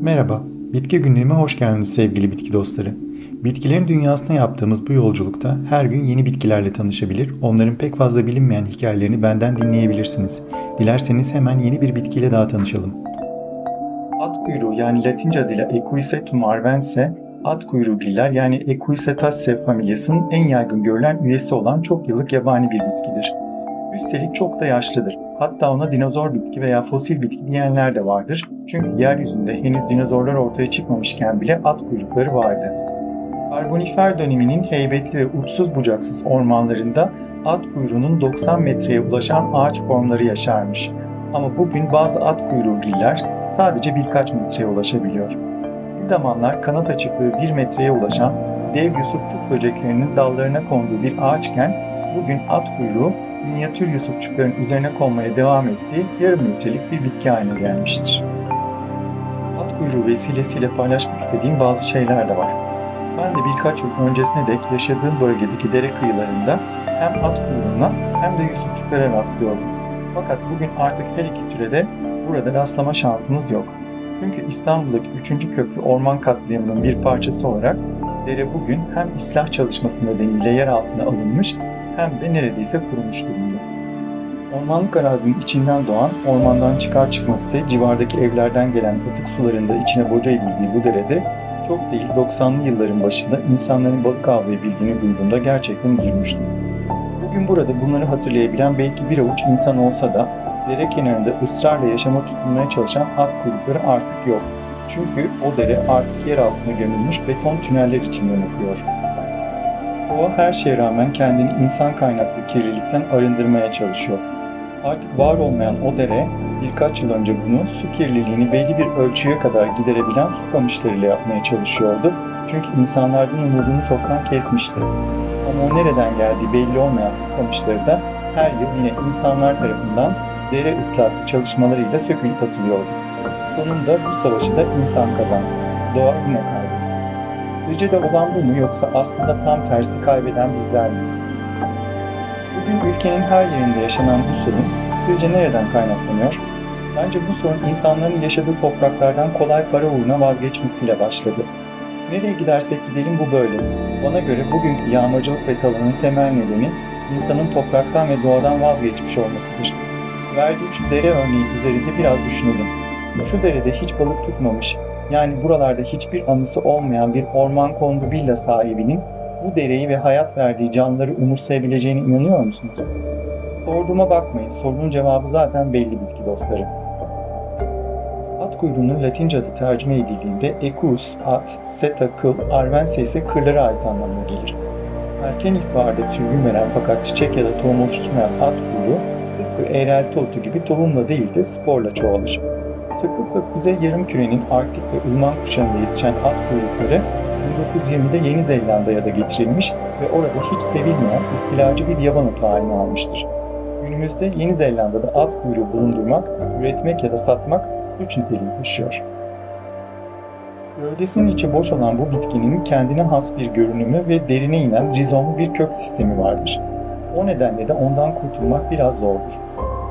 Merhaba, Bitki Günlüğü'me hoş geldiniz sevgili bitki dostları. Bitkilerin dünyasına yaptığımız bu yolculukta her gün yeni bitkilerle tanışabilir, onların pek fazla bilinmeyen hikayelerini benden dinleyebilirsiniz. Dilerseniz hemen yeni bir bitkiyle daha tanışalım. At kuyruğu yani Latince adıyla Equisetum arvense, at kuyruğu giller yani Equisetaceae familyasının en yaygın görülen üyesi olan çok yıllık yabani bir bitkidir. Üstelik çok da yaşlıdır. Hatta ona dinozor bitki veya fosil bitki diyenler de vardır. Çünkü yeryüzünde henüz dinozorlar ortaya çıkmamışken bile at kuyrukları vardı. Karbonifer döneminin heybetli ve uçsuz bucaksız ormanlarında at kuyruğunun 90 metreye ulaşan ağaç formları yaşarmış. Ama bugün bazı at kuyruğu giller sadece birkaç metreye ulaşabiliyor. Bir zamanlar kanat açıklığı 1 metreye ulaşan dev yusufçuk böceklerinin dallarına konduğu bir ağaçken bugün at kuyruğu minyatür yusufçukların üzerine konmaya devam ettiği yarım metrelik bir bitki haline gelmiştir. At kuyruğu vesilesiyle paylaşmak istediğim bazı şeyler de var. Ben de birkaç yıl öncesine dek yaşadığım bölgedeki dere kıyılarında hem at kuyruğuna hem de yusufçuklara rastlıyordum. Fakat bugün artık her iki türe de burada rastlama şansınız yok. Çünkü İstanbul'daki 3. köprü orman katliamının bir parçası olarak dere bugün hem ıslah çalışması nedeniyle yer altına alınmış hem de neredeyse kurumuş durumda. Ormanlık arazinin içinden doğan, ormandan çıkar çıkmaz ise civardaki evlerden gelen atık sularında içine boca edildiği bu derede çok değil 90'lı yılların başında insanların balık avlayabildiğini duyduğumda gerçekten üzülmüştüm. Bugün burada bunları hatırlayabilen belki bir avuç insan olsa da dere kenarında ısrarla yaşama tutunmaya çalışan at kuyrukları artık yok. Çünkü o dere artık yer altına gömülmüş beton tüneller içinden akıyor. Doğa her şeye rağmen kendini insan kaynaklı kirlilikten arındırmaya çalışıyor. Artık var olmayan o dere birkaç yıl önce bunu su kirliliğini belli bir ölçüye kadar giderebilen su kamışlarıyla yapmaya çalışıyordu. Çünkü insanlardan umudunu çoktan kesmişti. Ama o nereden geldiği belli olmayan su kamışları da her yıl yine insanlar tarafından dere ıslah çalışmalarıyla sökülüp atılıyordu. Sonunda bu savaşı da insan kazandı. Doğa yine kaybetti. Sizce de olan bu mu yoksa aslında tam tersi kaybeden bizler miyiz? Bugün ülkenin her yerinde yaşanan bu sorun sizce nereden kaynaklanıyor? Bence bu sorun insanların yaşadığı topraklardan kolay para uğruna vazgeçmesiyle başladı. Nereye gidersek gidelim bu böyle. Bana göre bugünkü yağmacılık ve talanın temel nedeni insanın topraktan ve doğadan vazgeçmiş olmasıdır. Verdiğim şu dere örneği üzerinde biraz düşünelim. Şu derede hiç balık tutmamış, yani buralarda hiçbir anısı olmayan bir orman kondu villa sahibinin bu dereyi ve hayat verdiği canlıları umursayabileceğine inanıyor musunuz? Sorduğuma bakmayın, sorunun cevabı zaten belli bitki dostları. At kuyruğunun Latince adı tercüme edildiğinde Equus, at, seta, kıl, arvense ise kırlara ait anlamına gelir. Erken ilkbaharda sürgün veren fakat çiçek ya da tohum oluşturmayan at kuyruğu tıpkı eğrelti otu gibi tohumla değil de sporla çoğalır. Sıklıkla kuzey yarımkürenin Arktik ve ılman kuşağında yetişen at kuyrukları 1920'de Yeni Zelanda'ya da getirilmiş ve orada hiç sevilmeyen istilacı bir yaban otu haline almıştır. Günümüzde Yeni Zelanda'da at kuyruğu bulundurmak, üretmek ya da satmak suç niteliği taşıyor. Gövdesinin içi boş olan bu bitkinin kendine has bir görünümü ve derine inen rizomlu bir kök sistemi vardır. O nedenle de ondan kurtulmak biraz zordur.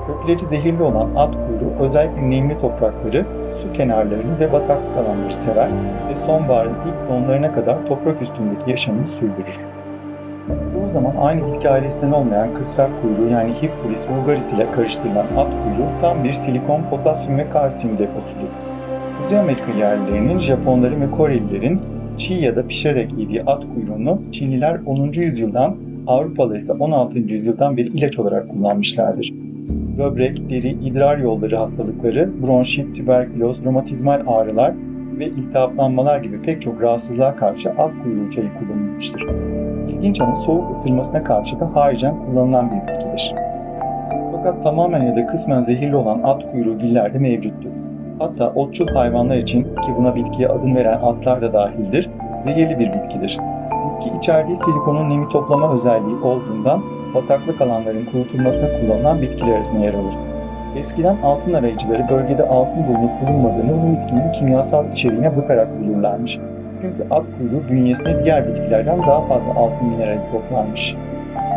Kökleri zehirli olan at kuyruğu özellikle nemli toprakları, su kenarlarını ve bataklık alanları sever ve sonbaharın ilk donlarına kadar toprak üstündeki yaşamını sürdürür. Çoğu zaman aynı bitki ailesinden olmayan kısrak kuyruğu yani Hippolis vulgaris ile karıştırılan at kuyruğu tam bir silikon, potasyum ve kalsiyum deposudur. Kuzey Amerika yerlilerinin, Japonların ve Korelilerin çiğ ya da pişirerek yediği at kuyruğunu Çinliler 10. yüzyıldan, Avrupalılar ise 16. yüzyıldan bir ilaç olarak kullanmışlardır böbrek, deri, idrar yolları hastalıkları, bronşit, tüberküloz, romatizmal ağrılar ve iltihaplanmalar gibi pek çok rahatsızlığa karşı at kuyruğu çayı kullanılmıştır. İlginç ama soğuk ısırmasına karşı da harican kullanılan bir bitkidir. Fakat tamamen ya da kısmen zehirli olan at kuyruğu giller de mevcuttur. Hatta otçul hayvanlar için ki buna bitkiye adını veren atlar da dahildir, zehirli bir bitkidir. Bitki içerdiği silikonun nemi toplama özelliği olduğundan bataklık alanların kurutulmasına kullanılan bitkiler arasında yer alır. Eskiden altın arayıcıları bölgede altın bulunup bulunmadığını bu bitkinin kimyasal içeriğine bakarak bulurlarmış. Çünkü at kuyruğu bünyesinde diğer bitkilerden daha fazla altın minerali toplanmış.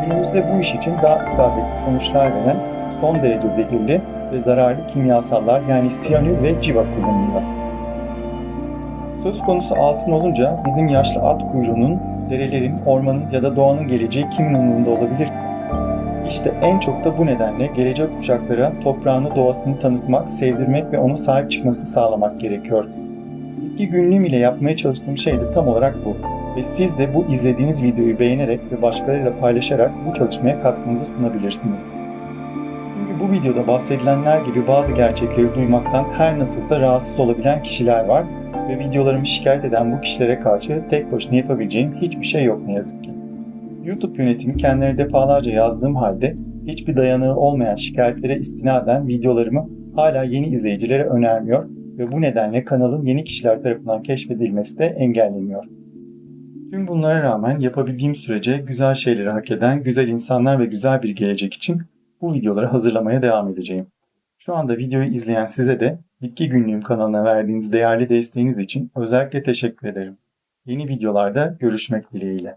Günümüzde bu iş için daha isabetli sonuçlar veren son derece zehirli ve zararlı kimyasallar yani siyanür ve civa kullanılıyor. Söz konusu altın olunca bizim yaşlı at kuyruğunun, derelerin, ormanın ya da doğanın geleceği kimin umurunda olabilir ki? İşte en çok da bu nedenle gelecek kuşaklara toprağını, doğasını tanıtmak, sevdirmek ve ona sahip çıkmasını sağlamak gerekiyor. Bitki günlüğüm ile yapmaya çalıştığım şey de tam olarak bu. Ve siz de bu izlediğiniz videoyu beğenerek ve başkalarıyla paylaşarak bu çalışmaya katkınızı sunabilirsiniz. Çünkü bu videoda bahsedilenler gibi bazı gerçekleri duymaktan her nasılsa rahatsız olabilen kişiler var ve videolarımı şikayet eden bu kişilere karşı tek başına yapabileceğim hiçbir şey yok ne yazık ki. YouTube yönetimi kendilerine defalarca yazdığım halde hiçbir dayanığı olmayan şikayetlere istinaden videolarımı hala yeni izleyicilere önermiyor ve bu nedenle kanalın yeni kişiler tarafından keşfedilmesi de engelleniyor. Tüm bunlara rağmen yapabildiğim sürece güzel şeyleri hak eden güzel insanlar ve güzel bir gelecek için bu videoları hazırlamaya devam edeceğim. Şu anda videoyu izleyen size de Bitki Günlüğüm kanalına verdiğiniz değerli desteğiniz için özellikle teşekkür ederim. Yeni videolarda görüşmek dileğiyle.